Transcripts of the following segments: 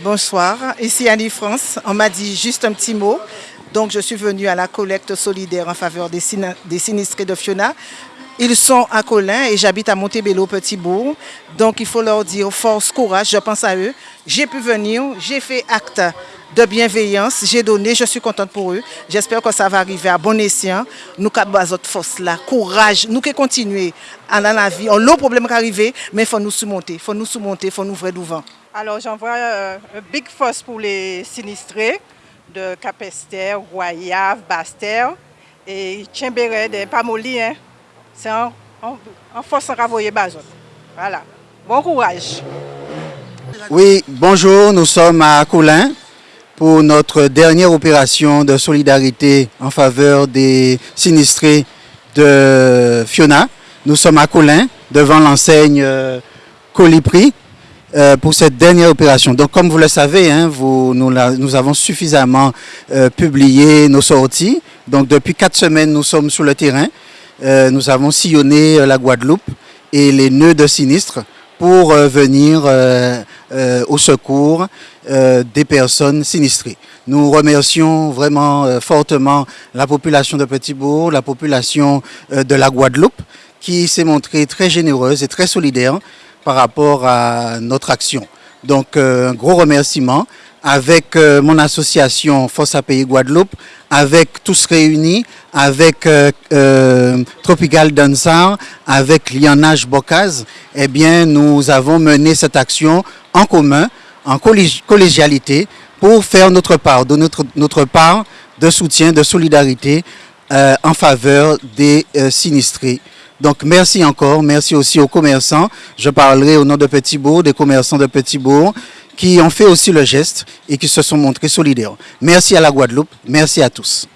Bonsoir, ici Annie France. On m'a dit juste un petit mot. Donc je suis venue à la collecte solidaire en faveur des, sinistrés de Fiona. Ils sont à Colin et j'habite à Montebello, Petit-Bourg. Donc il faut leur dire force, courage, je pense à eux. J'ai pu venir, j'ai fait acte de bienveillance, j'ai donné, je suis contente pour eux. J'espère que ça va arriver à bon escient. Nous avons notre force là, courage, nous qui continuer dans la vie. On a le problème qui arrive, mais il faut nous surmonter, il faut nous surmonter, il faut nous ouvrir devant. Alors j'envoie euh, un big force pour les sinistrés de Capester, Royave, Baster et Tchimberet de Pamoli. Hein. C'est en, force en ravoyer Bazot. Voilà. Bon courage. Oui, bonjour, nous sommes à Coulin pour notre dernière opération de solidarité en faveur des sinistrés de Fiona. Nous sommes à Coulin devant l'enseigne euh, Colipri euh, pour cette dernière opération. Donc comme vous le savez, hein, vous, nous, nous, avons suffisamment euh, publié nos sorties. Donc depuis quatre semaines, nous sommes sur le terrain. Euh, nous avons sillonné la Guadeloupe et les nœuds de sinistre pour venir au secours des personnes sinistrées. Nous remercions vraiment fortement la population de Petit-Bourg, la population de la Guadeloupe qui s'est montrée très généreuse et très solidaire par rapport à notre action. Donc euh, un gros remerciement avec euh, mon association Force à Pays Guadeloupe, avec Tous Réunis, avec euh, Tropical Dansar, avec Lianage Bocaz, eh bien nous avons mené cette action en commun, en collégialité, pour faire notre part, de notre, notre part de soutien, de solidarité en faveur des sinistrés. Donc merci encore, merci aussi aux commerçants. Je parlerai au nom de Petit-Bourg, des commerçants de Petit-Bourg, qui ont fait aussi le geste et qui se sont montrés solidaires. Merci à la Guadeloupe, merci à tous.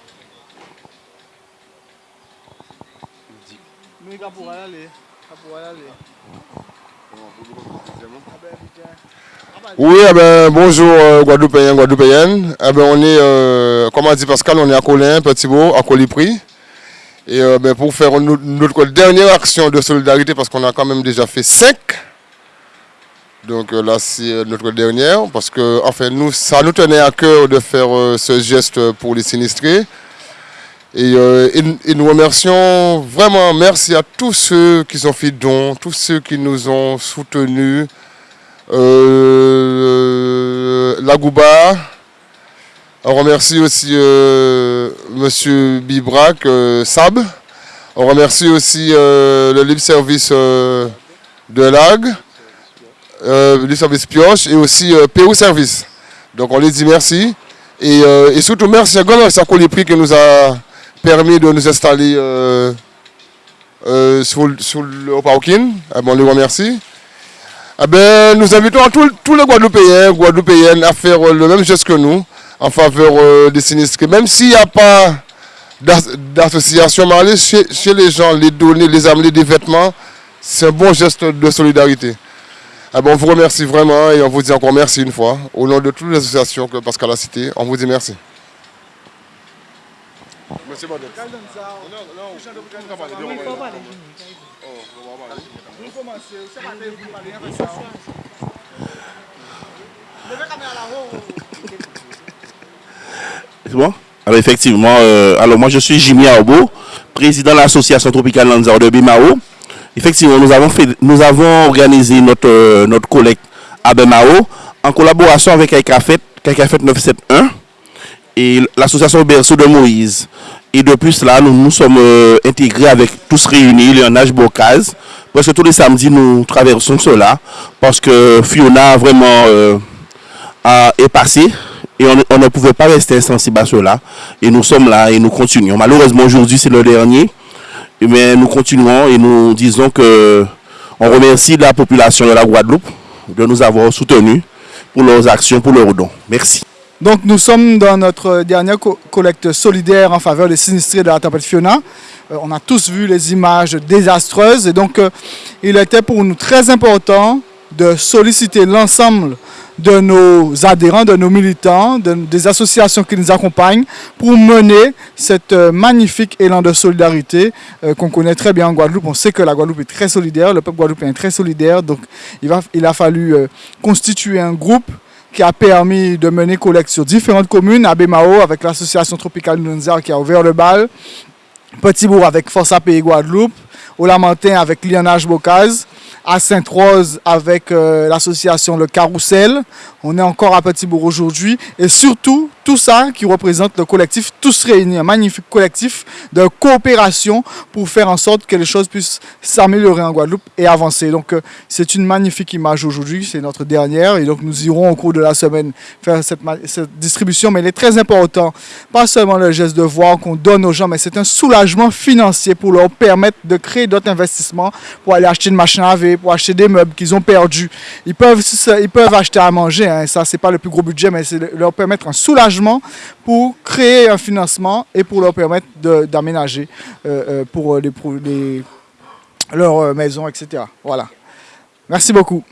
Oui, eh ben, bonjour euh, Guadeloupéens, Guadeloupéennes. Eh ben, on est, euh, comme a dit Pascal, on est à Colin, Petit-Bourg, à Colipri. Et euh, ben, pour faire notre dernière action de solidarité, parce qu'on a quand même déjà fait cinq. Donc euh, là, c'est euh, notre dernière, parce que enfin, nous, ça nous tenait à cœur de faire ce geste pour les sinistrés. Et, nous remercions vraiment, merci à tous ceux qui ont fait don, tous ceux qui nous ont soutenus. la Gouba, on remercie aussi euh, M. Bibrac, euh, Sab. On remercie aussi euh, le libre service de l'AG, le libre service Pioche et aussi PO Service. Donc on les dit merci. Et, surtout merci à Gonal Sakolipri qui nous a permis de nous installer sur, le Paukin. Ah on les remercie. Ah ben, nous invitons tous les Guadeloupéens, Guadeloupéennes à faire le même geste que nous en faveur euh, des sinistrés. Même s'il n'y a pas d'association, mais aller chez, les gens, les donner, les amener des vêtements, c'est un bon geste de solidarité. Ah on vous remercie vraiment et on vous dit encore merci une fois. Au nom de toutes les associations que Pascal a citées, on vous dit merci. Merci Alors effectivement, euh, alors moi je suis Jimmy Aobo, président de l'association tropicale Lanzar de Bimao. Effectivement, nous avons, organisé notre, euh, notre collecte à Bimao en collaboration avec Kaikafet, Kaikafet 971 et l'association Berceau de Moïse. Et de plus là, nous nous sommes euh, intégrés avec tous réunis, Léonage Bocaz, parce que tous les samedis nous traversons cela, parce que Fiona vraiment est passé et on, ne pouvait pas rester insensible à cela. Et nous sommes là et nous continuons. Malheureusement, aujourd'hui, c'est le dernier. Mais nous continuons et nous disons que on remercie la population de la Guadeloupe de nous avoir soutenus pour leurs actions, pour leurs dons. Merci. Donc nous sommes dans notre dernière collecte solidaire en faveur des sinistrés de la tempête Fiona. Euh, on a tous vu les images désastreuses et donc euh, il était pour nous très important de solliciter l'ensemble de nos adhérents, de nos militants, des associations qui nous accompagnent pour mener cette euh, magnifique élan de solidarité euh, qu'on connaît très bien en Guadeloupe. On sait que la Guadeloupe est très solidaire, le peuple guadeloupéen est très solidaire, donc il, a fallu euh, constituer un groupe qui a permis de mener collecte sur différentes communes, à avec l'association Tropicale Nunzar qui a ouvert le bal, Petit-Bourg avec Force API Guadeloupe, au Lamentin avec Lianage Bocaz, à Sainte-Rose avec euh, l'association Le Carrousel. On est encore à Petit-Bourg aujourd'hui. Et surtout, tout ça qui représente le collectif Tous Réunis, un magnifique collectif de coopération pour faire en sorte que les choses puissent s'améliorer en Guadeloupe et avancer. Donc euh, c'est une magnifique image aujourd'hui, c'est notre dernière et donc nous irons au cours de la semaine faire cette, distribution. Mais il est très important, pas seulement le geste de voir qu'on donne aux gens, mais c'est un soulagement financier pour leur permettre de créer d'autres investissements, pour aller acheter une machine à laver, pour acheter des meubles qu'ils ont perdus. Ils peuvent, ils peuvent acheter à manger, hein, ça c'est pas le plus gros budget, mais c'est leur permettre un soulagement pour créer un financement et pour leur permettre d'aménager euh, euh, pour les, les, leur maison, etc. Voilà. Merci beaucoup.